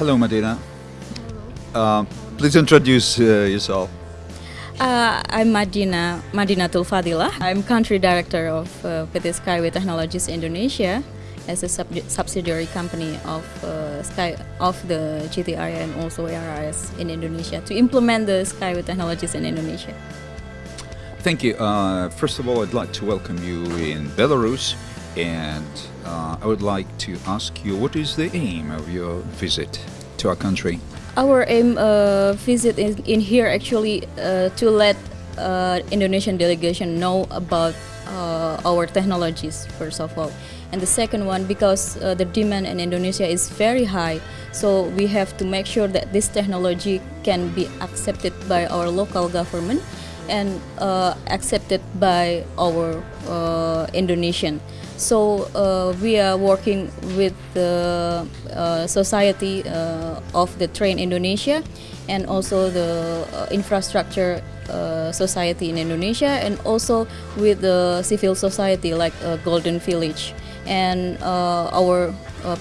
Hello, Madina. Uh, please introduce uh, yourself. Uh, I'm Madina Madina Fadila. I'm country director of uh, PT Skyway Technologies Indonesia as a sub subsidiary company of uh, Sky of the GTI and also ARIS in Indonesia to implement the Skyway Technologies in Indonesia. Thank you. Uh, first of all, I'd like to welcome you in Belarus, and uh, I would like to ask you what is the aim of your visit to our country? Our aim uh, visit in, in here actually uh, to let uh, Indonesian delegation know about uh, our technologies first of all, and the second one because uh, the demand in Indonesia is very high, so we have to make sure that this technology can be accepted by our local government and accepted by our Indonesian. So uh, we are working with the uh, society uh, of the Train Indonesia and also the uh, infrastructure uh, society in Indonesia and also with the civil society like uh, Golden Village. And our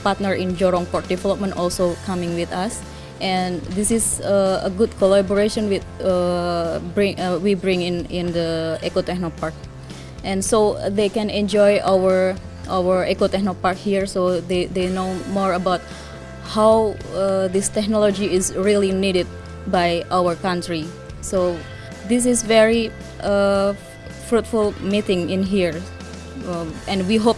partner in Jorong Port Development also coming with us. And this is a good collaboration with bring we bring in in the Eco Techno Park and so they can enjoy our our Eco Techno Park here. So they, they know more about how uh, this technology is really needed by our country. So this is very uh, fruitful meeting in here. Um, and we hope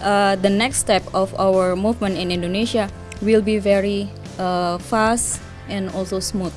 uh, the next step of our movement in Indonesia will be very uh, fast and also smooth.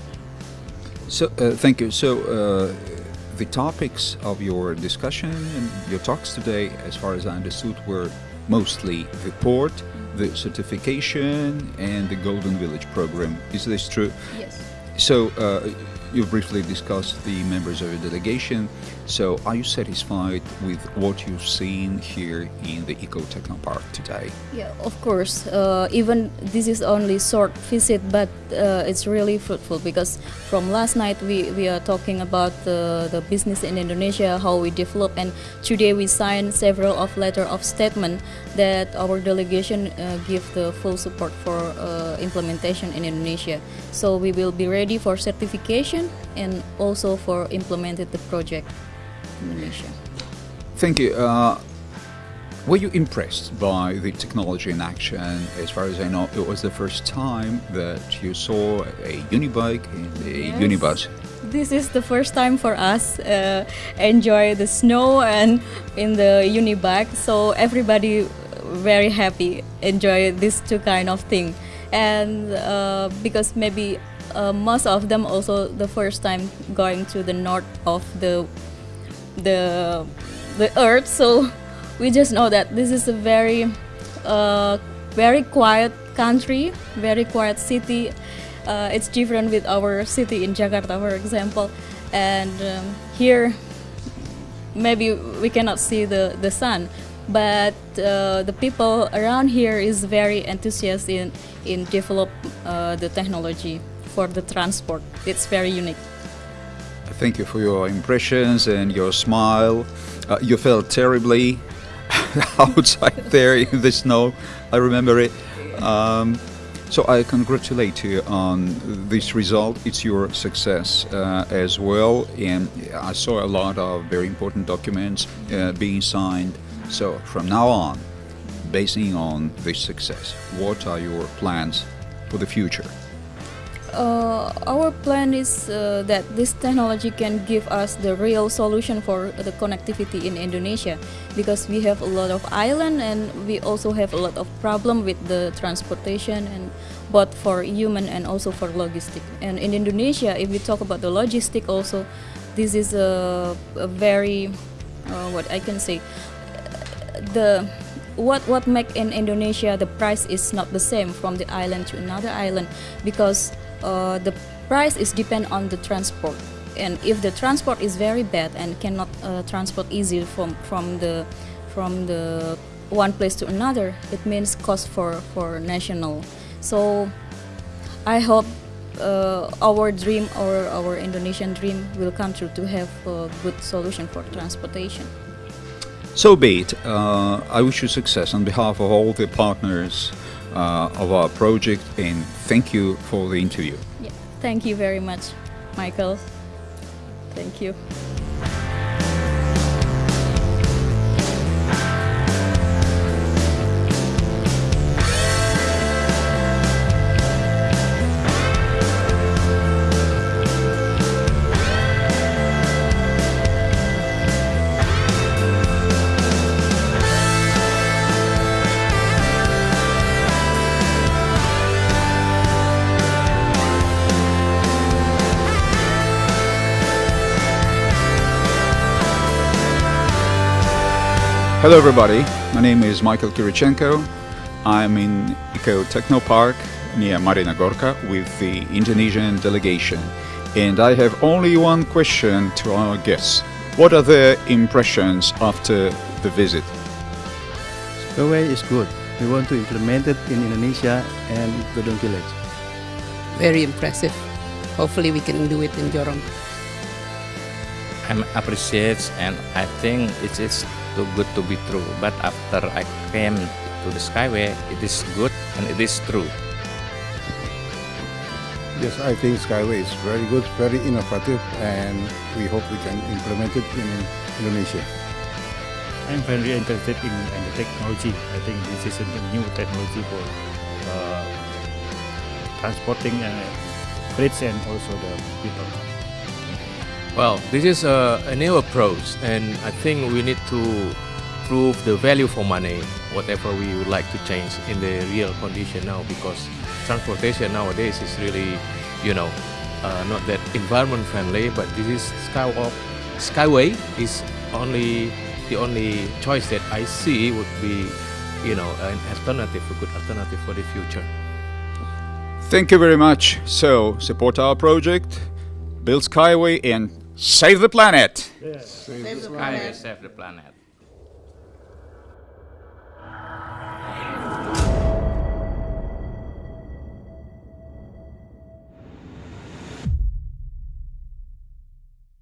So, uh, thank you. So, uh, the topics of your discussion and your talks today, as far as I understood, were mostly the port, the certification, and the Golden Village program. Is this true? yes So, uh, you briefly discussed the members of your delegation. So, are you satisfied with what you've seen here in the Eco Techno Park today? Yeah, of course. Uh, even this is only short visit, but uh, it's really fruitful because from last night we, we are talking about the, the business in Indonesia, how we develop, and today we signed several of letter of statement that our delegation uh, give the full support for uh, implementation in Indonesia. So we will be ready for certification and also for implemented the project in Indonesia. Thank you. Uh, were you impressed by the technology in action? As far as I know, it was the first time that you saw a unibike and a Yes. unibus. This is the first time for us uh, enjoy the snow and in the unibike. So everybody very happy enjoy this two kind of thing, and uh, because maybe uh, most of them also the first time going to the north of the the the earth. So we just know that this is a very uh, very quiet country, very quiet city. Uh, it's different with our city in Jakarta, for example, and um, here maybe we cannot see the, the sun but uh, the people around here is very enthusiastic in, in develop uh, the technology for the transport it's very unique Thank you for your impressions and your smile. Uh, you felt terribly outside there in the snow. I remember it. Um, so I congratulate you on this result. It's your success uh, as well. And I saw a lot of very important documents uh, being signed. So from now on, basing on this success, what are your plans for the future? Uh, our plan is uh, that this technology can give us the real solution for the connectivity in Indonesia because we have a lot of island and we also have a lot of problem with the transportation and both for human and also for logistic. And in Indonesia, if we talk about the logistic also, this is a, a very uh, what I can say the what what make in Indonesia the price is not the same from the island to another island because uh, the price is depend on the transport and if the transport is very bad and cannot uh, transport easy from from the from the one place to another it means cost for for national so I hope uh, our dream or our Indonesian dream will come true to have a good solution for transportation. So be it. Uh, I wish you success on behalf of all the partners Uh, of our project, and thank you for the interview. Yeah. Thank you very much, Michael. Thank you. Hello everybody, my name is Michael Kirichenko. I'm in Eco Techno Park near Marina Gorka with the Indonesian delegation. And I have only one question to our guests. What are their impressions after the visit? Skyway is good. We want to implement it in Indonesia and Godong Village. Very impressive. Hopefully we can do it in Jorong. I'm appreciate and I think it is too good to be true. But after I came to the Skyway, it is good and it is true. Yes, I think Skyway is very good, very innovative, and we hope we can implement it in Indonesia. I'm very interested in, in the technology. I think this is a new technology for uh, transporting uh, freights and also the people. Well, this is a, a new approach and I think we need to prove the value for money, whatever we would like to change in the real condition now because transportation nowadays is really, you know, uh, not that environment friendly, but this is Skywalk, Skyway is only the only choice that I see would be, you know, an alternative, a good alternative for the future. Thank you very much. So, support our project, build Skyway, and save the planet! Skyway save the planet.